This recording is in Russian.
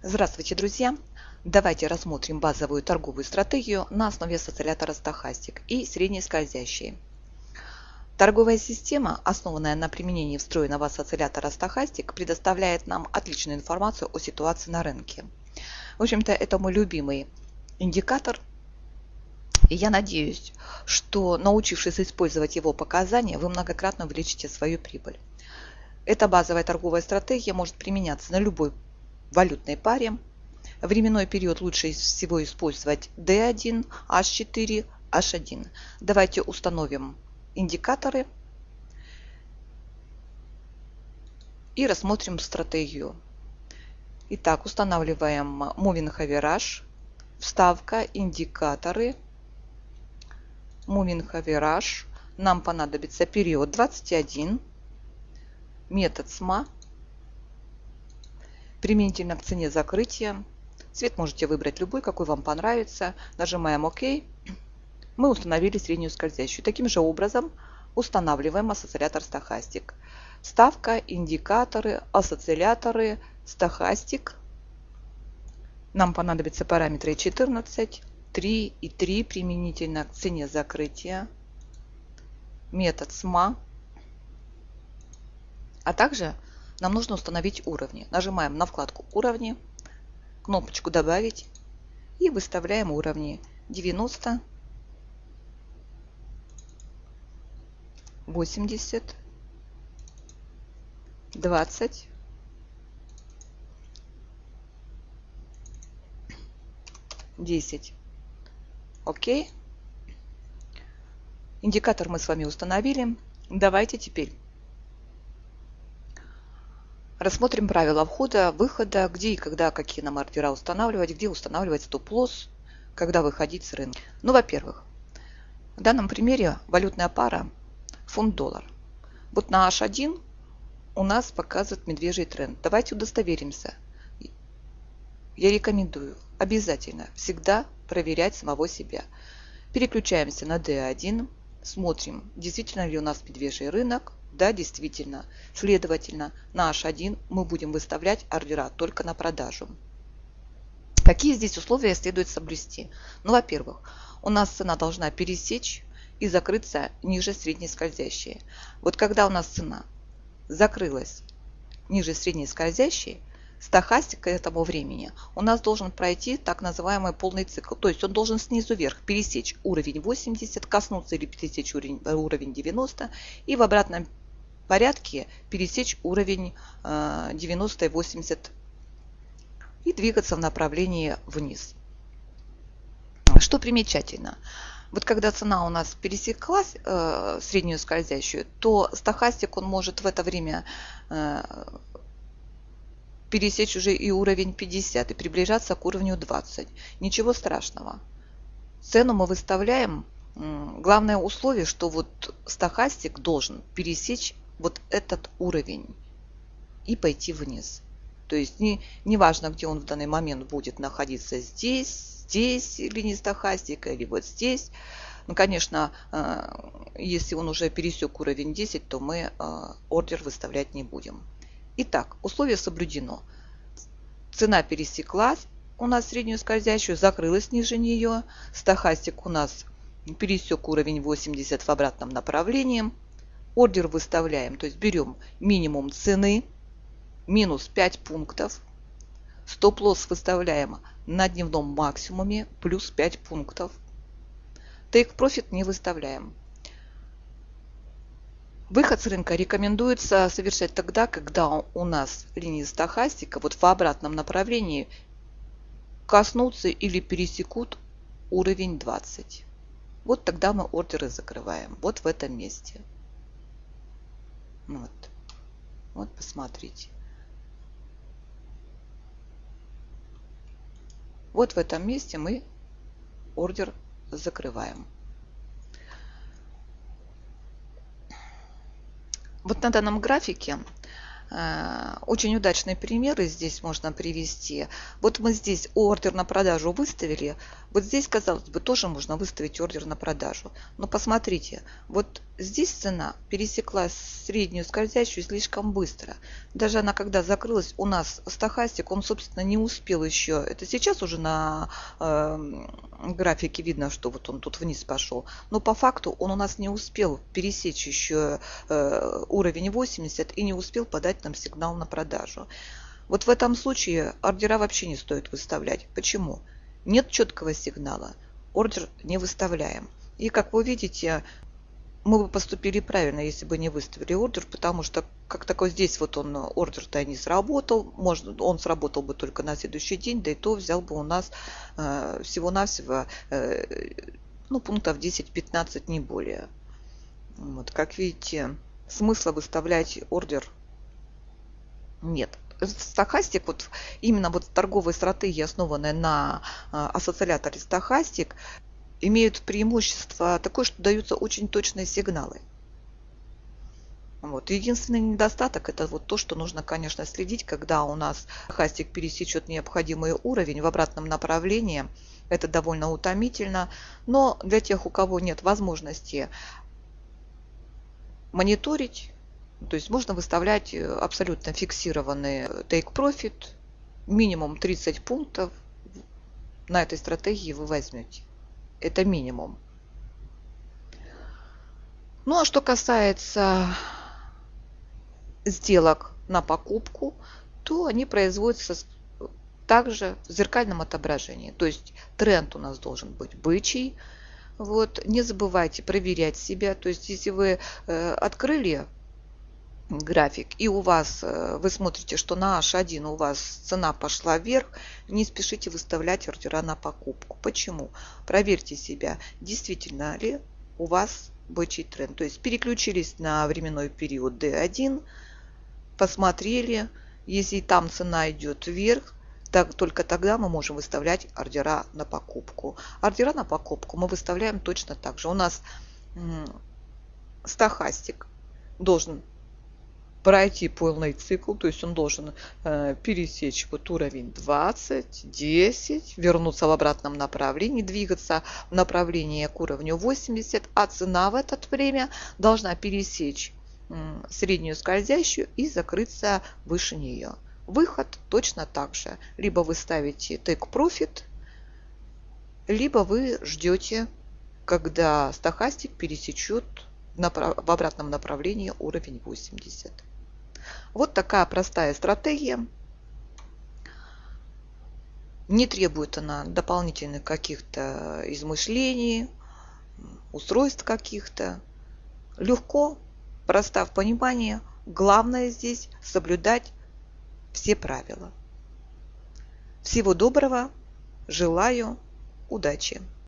Здравствуйте, друзья! Давайте рассмотрим базовую торговую стратегию на основе осциллятора Stochastic и средней скользящей. Торговая система, основанная на применении встроенного осциллятора Stochastic, предоставляет нам отличную информацию о ситуации на рынке. В общем-то, это мой любимый индикатор, и я надеюсь, что научившись использовать его показания, вы многократно увеличите свою прибыль. Эта базовая торговая стратегия может применяться на любой валютной паре. Временной период лучше всего использовать D1, H4, H1. Давайте установим индикаторы и рассмотрим стратегию. Итак, устанавливаем Moving Average, вставка, индикаторы, Moving Average. Нам понадобится период 21, метод SMA, применительно к цене закрытия. Цвет можете выбрать любой, какой вам понравится. Нажимаем ОК. Мы установили среднюю скользящую. Таким же образом устанавливаем ассоциатор стахастик. Ставка, индикаторы, ассоциаторы, стахастик. Нам понадобятся параметры 14, 3 и 3 применительно к цене закрытия. Метод СМА а также нам нужно установить уровни. Нажимаем на вкладку «Уровни», кнопочку «Добавить» и выставляем уровни 90, 80, 20, 10. Окей. Индикатор мы с вами установили. Давайте теперь Рассмотрим правила входа, выхода, где и когда какие нам ордера устанавливать, где устанавливать стоп-лосс, когда выходить с рынка. Ну, во-первых, в данном примере валютная пара фунт-доллар. Вот на H1 у нас показывает медвежий тренд. Давайте удостоверимся. Я рекомендую обязательно всегда проверять самого себя. Переключаемся на D1, смотрим, действительно ли у нас медвежий рынок, да, действительно. Следовательно, на H1 мы будем выставлять ордера только на продажу. Какие здесь условия следует соблюсти? Ну, во-первых, у нас цена должна пересечь и закрыться ниже средней скользящей. Вот когда у нас цена закрылась ниже средней скользящей, стахастик к этому времени у нас должен пройти так называемый полный цикл. То есть он должен снизу вверх пересечь уровень 80, коснуться или пересечь уровень, уровень 90 и в обратном порядке пересечь уровень 90 и 80 и двигаться в направлении вниз. Что примечательно, вот когда цена у нас пересеклась э, среднюю скользящую, то стахастик он может в это время э, пересечь уже и уровень 50 и приближаться к уровню 20. Ничего страшного. Цену мы выставляем. Главное условие, что вот стахастик должен пересечь вот этот уровень и пойти вниз. То есть не, не важно, где он в данный момент будет находиться, здесь, здесь линия стахастика или вот здесь. Ну, конечно, э, если он уже пересек уровень 10, то мы э, ордер выставлять не будем. Итак, условие соблюдено. Цена пересеклась у нас среднюю скользящую, закрылась ниже нее. Стахастик у нас пересек уровень 80 в обратном направлении ордер выставляем, то есть берем минимум цены, минус 5 пунктов, стоп-лосс выставляем на дневном максимуме, плюс 5 пунктов. Profit не выставляем. Выход с рынка рекомендуется совершать тогда, когда у нас линии стахастика вот в обратном направлении коснутся или пересекут уровень 20. Вот тогда мы ордеры закрываем. Вот в этом месте. Вот. Вот, посмотрите. Вот в этом месте мы ордер закрываем. Вот на данном графике очень удачные примеры здесь можно привести. Вот мы здесь ордер на продажу выставили. Вот здесь, казалось бы, тоже можно выставить ордер на продажу. Но посмотрите, вот здесь цена пересекла среднюю скользящую слишком быстро. Даже она, когда закрылась, у нас стахастик, он, собственно, не успел еще. Это сейчас уже на э, графике видно, что вот он тут вниз пошел. Но по факту он у нас не успел пересечь еще э, уровень 80 и не успел подать дать нам сигнал на продажу. Вот в этом случае ордера вообще не стоит выставлять. Почему? Нет четкого сигнала. Ордер не выставляем. И как вы видите, мы бы поступили правильно, если бы не выставили ордер, потому что как такой здесь вот он ордер-то не сработал, может, он сработал бы только на следующий день, да и то взял бы у нас э, всего-навсего э, ну, пунктов 10-15, не более. Вот, как видите, смысла выставлять ордер нет. Стахастик, вот именно вот торговые стратегии, основанные на а, ассоциаторе стахастик, имеют преимущество такое, что даются очень точные сигналы. Вот. Единственный недостаток это вот то, что нужно, конечно, следить, когда у нас хастик пересечет необходимый уровень в обратном направлении. Это довольно утомительно. Но для тех, у кого нет возможности мониторить, то есть можно выставлять э, абсолютно фиксированный take profit, минимум 30 пунктов на этой стратегии вы возьмете. Это минимум. Ну а что касается сделок на покупку, то они производятся также в зеркальном отображении. То есть тренд у нас должен быть бычий. Вот, не забывайте проверять себя. То есть если вы э, открыли график, и у вас, э, вы смотрите, что на H1 у вас цена пошла вверх, не спешите выставлять ордера на покупку. Почему? Проверьте себя, действительно ли у вас бычий тренд. То есть переключились на временной период D1, посмотрели, если там цена идет вверх, так, только тогда мы можем выставлять ордера на покупку. Ордера на покупку мы выставляем точно так же. У нас стахастик должен пройти полный цикл, то есть он должен э, пересечь вот уровень 20, 10, вернуться в обратном направлении, двигаться в направлении к уровню 80, а цена в это время должна пересечь э, среднюю скользящую и закрыться выше нее. Выход точно так же. Либо вы ставите take profit, либо вы ждете, когда стахастик пересечет в обратном направлении уровень 80. Вот такая простая стратегия. Не требует она дополнительных каких-то измышлений, устройств каких-то. Легко, проста в понимании. Главное здесь соблюдать все правила. Всего доброго. Желаю удачи.